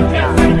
Música